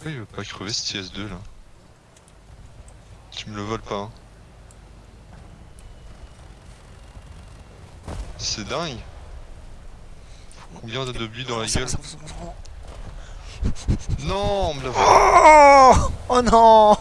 Pourquoi il veut pas crever ce TS2 là Tu me le voles pas hein. C'est dingue Faut Combien de buts dans la gueule. Non, on me l'a Oh, oh non